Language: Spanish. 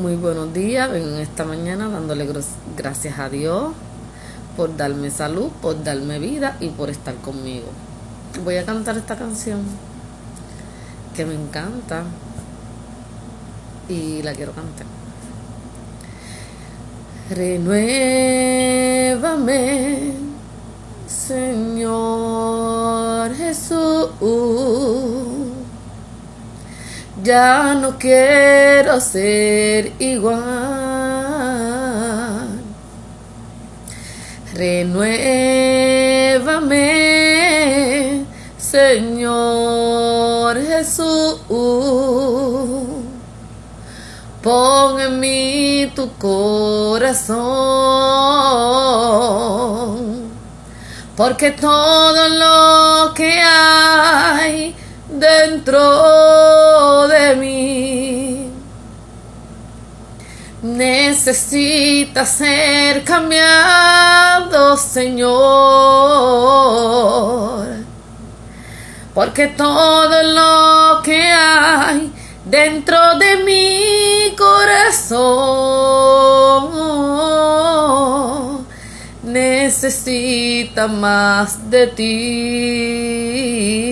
Muy buenos días, vengo esta mañana dándole gracias a Dios por darme salud, por darme vida y por estar conmigo. Voy a cantar esta canción que me encanta y la quiero cantar. Renuévame, Señor Jesús ya no quiero ser igual. Renuévame, Señor Jesús. Pon en mí tu corazón, porque todo lo que hay dentro Necesita ser cambiado, Señor. Porque todo lo que hay dentro de mi corazón necesita más de ti.